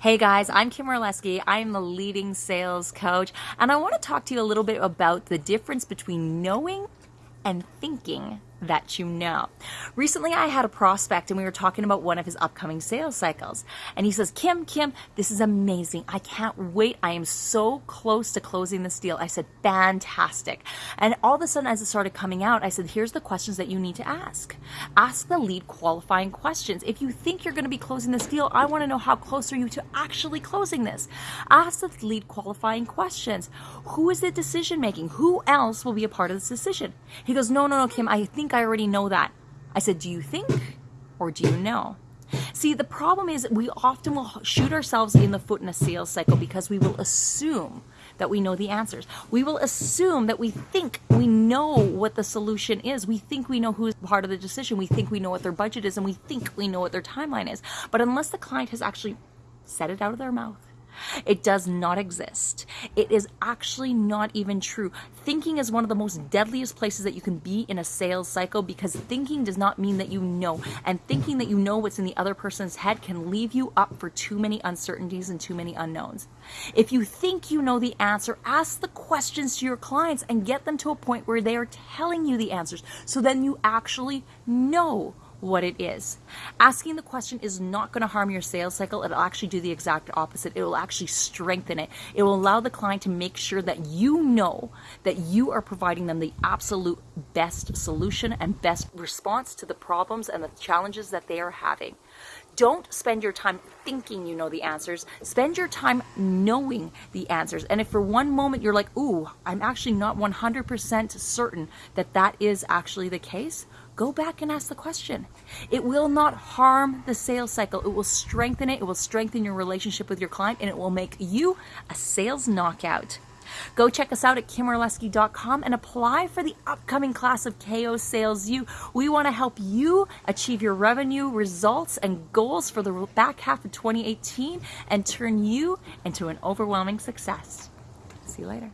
Hey guys, I'm Kim Orlesky. I'm the leading sales coach, and I want to talk to you a little bit about the difference between knowing and thinking that you know. Recently, I had a prospect and we were talking about one of his upcoming sales cycles. And he says, Kim, Kim, this is amazing. I can't wait. I am so close to closing this deal. I said, fantastic. And all of a sudden, as it started coming out, I said, here's the questions that you need to ask. Ask the lead qualifying questions. If you think you're going to be closing this deal, I want to know how close are you to actually closing this. Ask the lead qualifying questions. Who is the decision making? Who else will be a part of this decision? He goes, no, no, no, Kim, I think think I already know that. I said, Do you think or do you know? See, the problem is we often will shoot ourselves in the foot in a sales cycle because we will assume that we know the answers. We will assume that we think we know what the solution is. We think we know who's part of the decision. We think we know what their budget is and we think we know what their timeline is. But unless the client has actually said it out of their mouth, it does not exist. It is actually not even true. Thinking is one of the most deadliest places that you can be in a sales cycle because thinking does not mean that you know. And thinking that you know what's in the other person's head can leave you up for too many uncertainties and too many unknowns. If you think you know the answer, ask the questions to your clients and get them to a point where they are telling you the answers so then you actually know what it is. Asking the question is not going to harm your sales cycle. It'll actually do the exact opposite. It will actually strengthen it. It will allow the client to make sure that you know that you are providing them the absolute best solution and best response to the problems and the challenges that they are having. Don't spend your time thinking you know the answers. Spend your time knowing the answers. And if for one moment you're like, ooh, I'm actually not 100% certain that that is actually the case, go back and ask the question. It will not harm the sales cycle. It will strengthen it. It will strengthen your relationship with your client and it will make you a sales knockout. Go check us out at kimorlesky.com and apply for the upcoming class of KO Sales U. We want to help you achieve your revenue results and goals for the back half of 2018 and turn you into an overwhelming success. See you later.